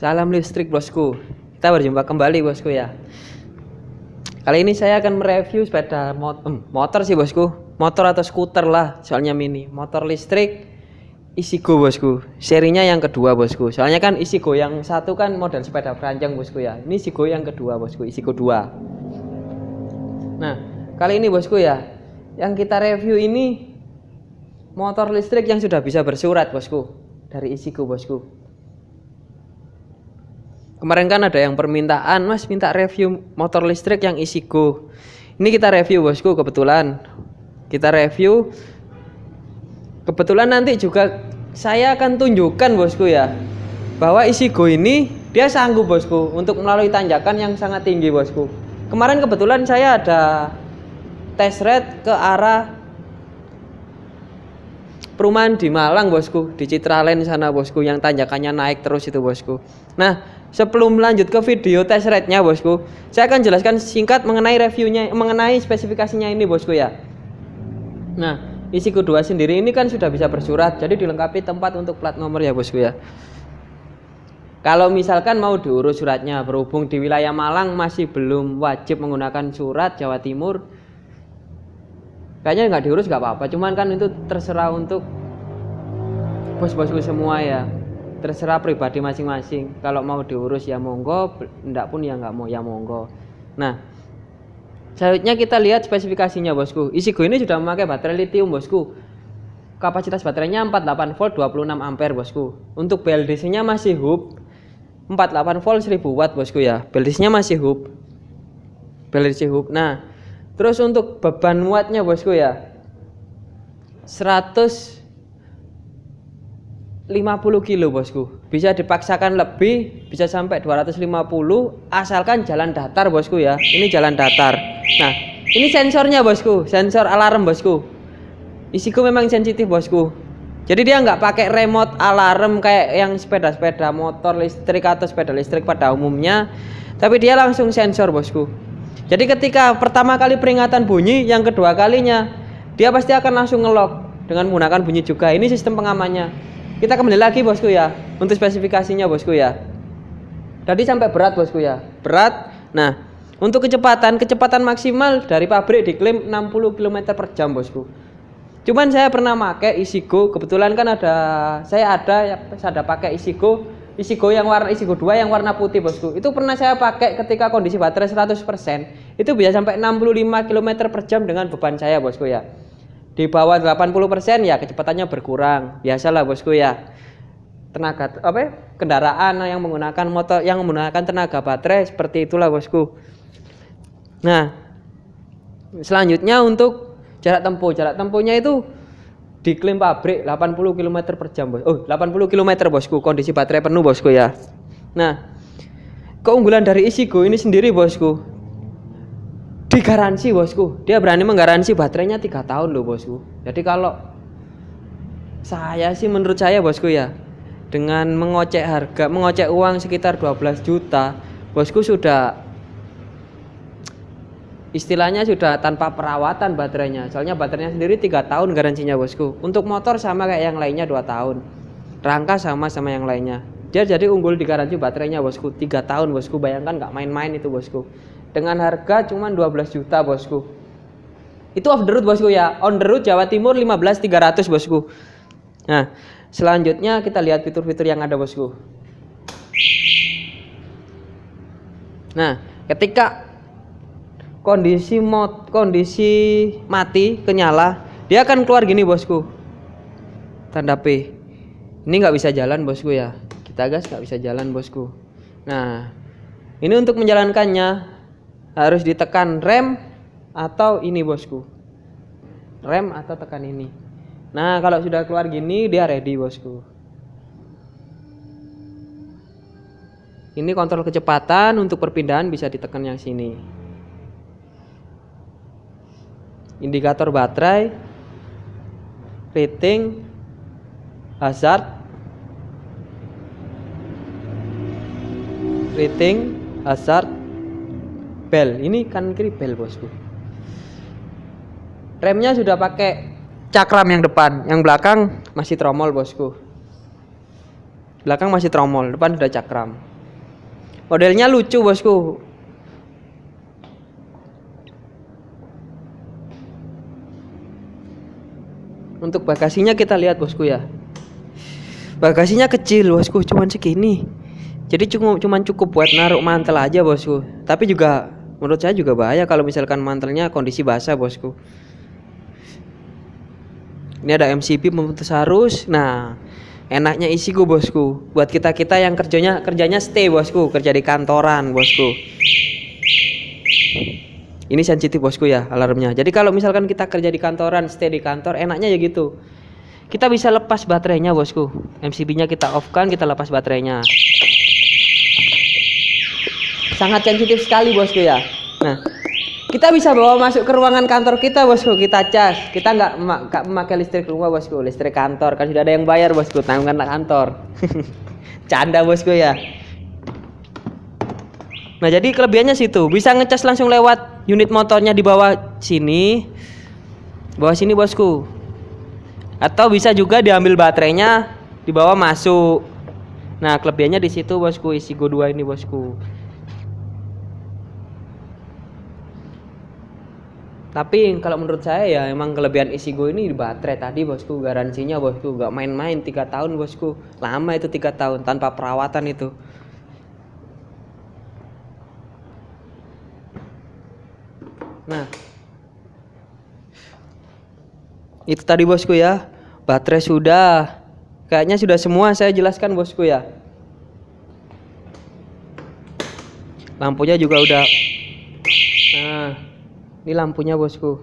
Salam listrik bosku. Kita berjumpa kembali bosku ya. Kali ini saya akan mereview sepeda mot motor sih bosku. Motor atau skuter lah, soalnya mini. Motor listrik Isigo bosku. Serinya yang kedua bosku. Soalnya kan Isigo yang satu kan model sepeda keranjang bosku ya. Ini Isigo yang kedua bosku, Isigo 2. Nah, kali ini bosku ya, yang kita review ini motor listrik yang sudah bisa bersurat bosku dari Isigo bosku Kemarin kan ada yang permintaan, Mas minta review motor listrik yang isi go. Ini kita review bosku kebetulan. Kita review. Kebetulan nanti juga saya akan tunjukkan bosku ya. Bahwa isi go ini dia sanggup bosku untuk melalui tanjakan yang sangat tinggi bosku. Kemarin kebetulan saya ada test ride ke arah perumahan di Malang bosku di Citraland sana bosku yang tanjakannya naik terus itu bosku nah Sebelum lanjut ke video test rate-nya bosku, saya akan jelaskan singkat mengenai reviewnya, mengenai spesifikasinya ini bosku ya. Nah, isi kedua sendiri ini kan sudah bisa bersurat, jadi dilengkapi tempat untuk plat nomor ya bosku ya. Kalau misalkan mau diurus suratnya, berhubung di wilayah Malang masih belum wajib menggunakan surat Jawa Timur, kayaknya nggak diurus nggak apa-apa, cuman kan itu terserah untuk bos-bosku semua ya terserah pribadi masing-masing. Kalau mau diurus ya monggo. Enggak pun ya nggak mau ya monggo. Nah selanjutnya kita lihat spesifikasinya bosku. Isigo ini sudah memakai baterai lithium bosku. Kapasitas baterainya 48 volt 26 ampere bosku. Untuk BLDC nya masih hub. 48 volt 1000 watt bosku ya. BLDC nya masih hub. BLDC hub. Nah terus untuk beban wattnya bosku ya. 100 50 kilo bosku. Bisa dipaksakan lebih bisa sampai 250 asalkan jalan datar bosku ya. Ini jalan datar. Nah ini sensornya bosku. Sensor alarm bosku. Isiku memang sensitif bosku. Jadi dia nggak pakai remote alarm kayak yang sepeda-sepeda motor listrik atau sepeda listrik pada umumnya. Tapi dia langsung sensor bosku. Jadi ketika pertama kali peringatan bunyi yang kedua kalinya dia pasti akan langsung ngelok dengan menggunakan bunyi juga. Ini sistem pengamannya kita kembali lagi bosku ya. Untuk spesifikasinya bosku ya. Tadi sampai berat bosku ya. Berat. Nah untuk kecepatan kecepatan maksimal dari pabrik diklaim 60 km per jam bosku. Cuman saya pernah pakai Isigo. Kebetulan kan ada saya ada ya saya ada pakai Isigo. Isigo yang warna Isigo 2 yang warna putih bosku. Itu pernah saya pakai ketika kondisi baterai 100% itu bisa sampai 65 km per jam dengan beban saya bosku ya di bawah 80% ya kecepatannya berkurang. Biasalah bosku ya. Tenaga apa ya, kendaraan yang menggunakan motor yang menggunakan tenaga baterai seperti itulah bosku. Nah selanjutnya untuk jarak tempuh. Jarak tempuhnya itu diklaim pabrik 80 km per jam bos. Oh 80 km bosku. Kondisi baterai penuh bosku ya. Nah keunggulan dari Isigo ini sendiri bosku digaransi bosku. Dia berani menggaransi baterainya tiga tahun loh bosku. Jadi kalau saya sih menurut saya bosku ya dengan mengocek harga mengocek uang sekitar 12 juta bosku sudah istilahnya sudah tanpa perawatan baterainya. Soalnya baterainya sendiri tiga tahun garansinya bosku. Untuk motor sama kayak yang lainnya dua tahun. Rangka sama sama yang lainnya dia jadi unggul di garansi baterainya bosku. Tiga tahun bosku. Bayangkan nggak main-main itu bosku. Dengan harga cuma 12 juta bosku. Itu off the road bosku ya. On the road Jawa Timur 15.300 bosku. Nah selanjutnya kita lihat fitur-fitur yang ada bosku. Nah ketika kondisi mod kondisi mati kenyala dia akan keluar gini bosku. Tanda P. Ini nggak bisa jalan bosku ya kita gas nggak bisa jalan bosku. Nah ini untuk menjalankannya harus ditekan rem atau ini bosku. Rem atau tekan ini. Nah kalau sudah keluar gini dia ready bosku. Ini kontrol kecepatan untuk perpindahan bisa ditekan yang sini. Indikator baterai rating hazard rating hazard bel. Ini kan kiri bel bosku. Remnya sudah pakai cakram yang depan. Yang belakang masih tromol bosku. Belakang masih tromol depan sudah cakram. Modelnya lucu bosku. Untuk bagasinya kita lihat bosku ya. Bagasinya kecil bosku cuman segini jadi cuma cuman cukup buat naruh mantel aja bosku. Tapi juga menurut saya juga bahaya kalau misalkan mantelnya kondisi basah bosku. Ini ada MCB pemutus arus. Nah enaknya isi gue bosku. Buat kita kita yang kerjanya kerjanya stay bosku. Kerja di kantoran bosku. Ini sensitif bosku ya alarmnya. Jadi kalau misalkan kita kerja di kantoran stay di kantor enaknya ya gitu. Kita bisa lepas baterainya bosku. MCB nya kita off kan kita lepas baterainya sangat sensitif sekali bosku ya. Nah kita bisa bawa masuk ke ruangan kantor kita bosku. Kita cas. Kita nggak memakai listrik rumah bosku. Listrik kantor. Kan sudah ada yang bayar bosku. Tanggungan kantor. Canda bosku ya. Nah, jadi kelebihannya situ, bisa ngecas langsung lewat unit motornya di bawah sini. Bawah sini, Bosku. Atau bisa juga diambil baterainya dibawa masuk. Nah, kelebihannya di situ, Bosku, isi Go 2 ini, Bosku. Tapi kalau menurut saya ya emang kelebihan isi Go ini di baterai tadi bosku garansinya bosku gak main-main tiga tahun bosku lama itu tiga tahun tanpa perawatan itu Nah, itu tadi bosku ya. Baterai sudah. Kayaknya sudah semua saya jelaskan bosku ya. Lampunya juga udah. Nah, ini lampunya bosku.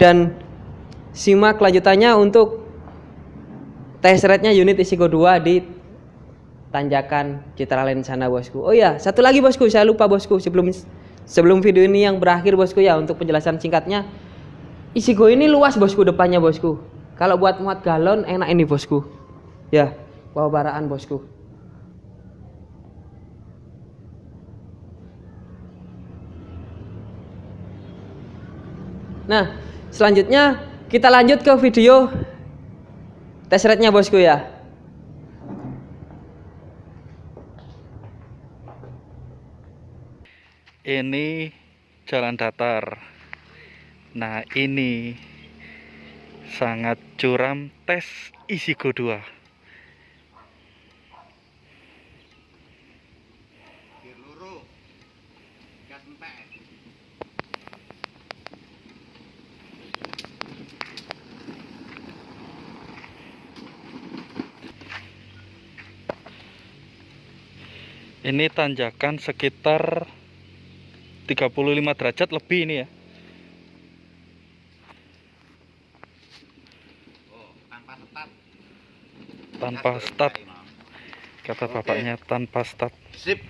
Dan simak lanjutannya untuk test rate-nya unit Isigo 2 di tanjakan Citra Lain sana bosku. Oh ya, satu lagi bosku, saya lupa bosku sebelum sebelum video ini yang berakhir bosku ya untuk penjelasan singkatnya. Isi go ini luas bosku depannya bosku. Kalau buat muat galon enak ini bosku. Ya, bawa baraan bosku. Nah, selanjutnya kita lanjut ke video tes rate-nya bosku ya. ini jalan datar nah ini sangat curam tes isi go 2 ini tanjakan sekitar 35 derajat lebih ini ya. Tanpa start. Kata Oke. bapaknya tanpa start. Sip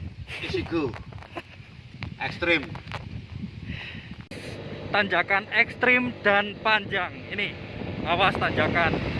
isiku. Ekstrim. Tanjakan ekstrim dan panjang. Ini awas tanjakan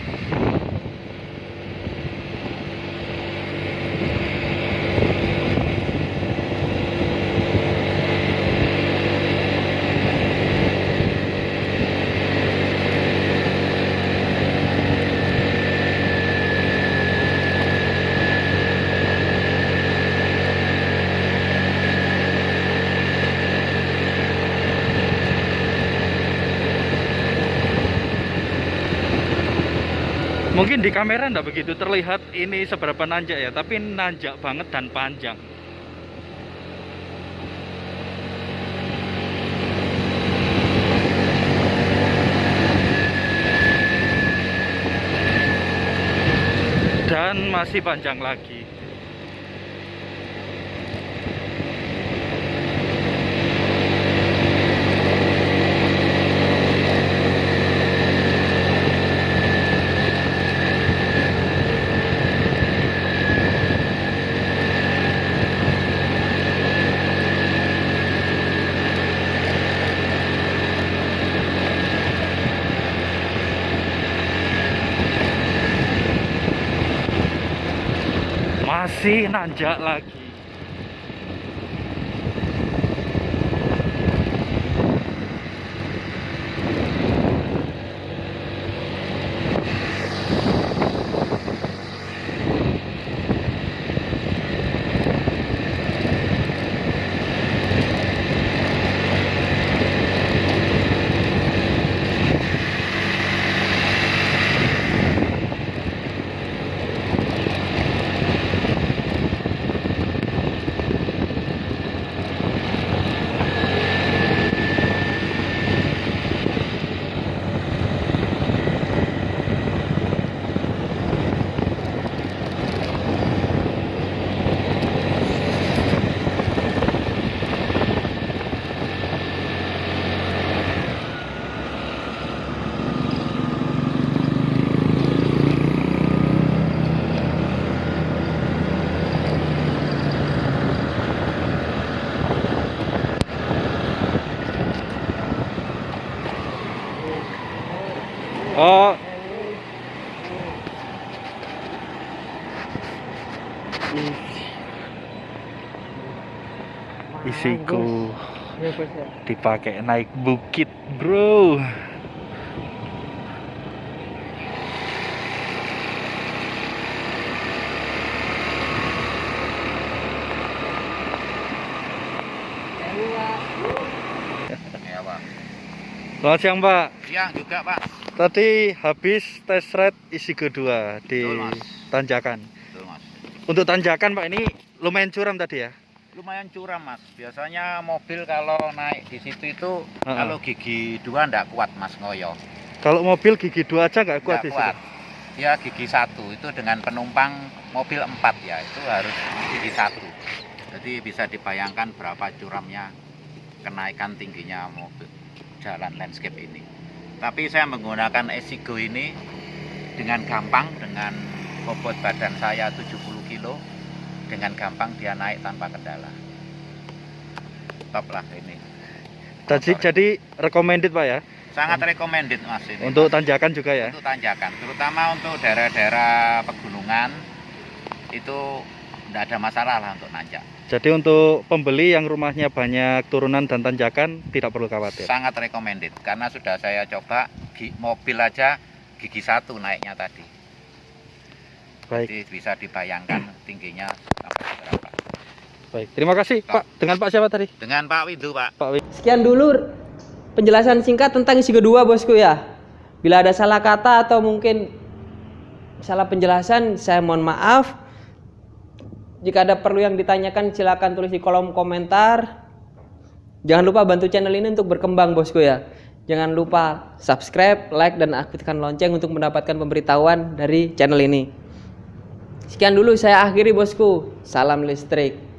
mungkin di kamera ndak begitu terlihat ini seberapa nanjak ya tapi nanjak banget dan panjang. Dan masih panjang lagi masih nanjak lagi isiku Ya, ya. dipakai naik bukit bro Ya, Pak. selamat siang pak Siang juga, Pak. tadi habis test ride isi kedua di Betul, Mas. tanjakan Betul, Mas. untuk tanjakan pak ini lumayan curam tadi ya Lumayan curam, Mas. Biasanya mobil kalau naik di situ itu Ha-ha. kalau gigi dua ndak kuat, Mas, ngoyo. kalau mobil gigi dua aja nggak kuat Nggak di situ kuat. Ya gigi satu itu dengan penumpang mobil empat ya itu harus gigi satu. Jadi bisa dibayangkan berapa curamnya kenaikan tingginya mobil jalan landscape ini. Tapi saya menggunakan Esigo ini dengan gampang dengan bobot badan saya 70 kilo dengan gampang dia naik tanpa kendala. Top lah ini. Jadi, Motor. jadi recommended pak ya Sangat recommended Mas ini. untuk tanjakan juga ya untuk tanjakan, terutama untuk daerah-daerah pegunungan itu tidak ada masalah lah untuk nanjak. Jadi untuk pembeli yang rumahnya banyak turunan dan tanjakan tidak perlu khawatir. Sangat recommended karena sudah saya coba mobil aja gigi satu naiknya tadi. Baik, Jadi bisa dibayangkan tingginya. Baik. Terima kasih Pak. Dengan Pak siapa tadi? Dengan Pak Windu Pak. Pak Wi. Sekian dulu penjelasan singkat tentang isi kedua bosku ya. Bila ada salah kata atau mungkin salah penjelasan, saya mohon maaf. Jika ada perlu yang ditanyakan silakan tulis di kolom komentar. Jangan lupa bantu channel ini untuk berkembang bosku ya. Jangan lupa subscribe, like, dan aktifkan lonceng untuk mendapatkan pemberitahuan dari channel ini. Sekian dulu saya akhiri bosku. Salam listrik.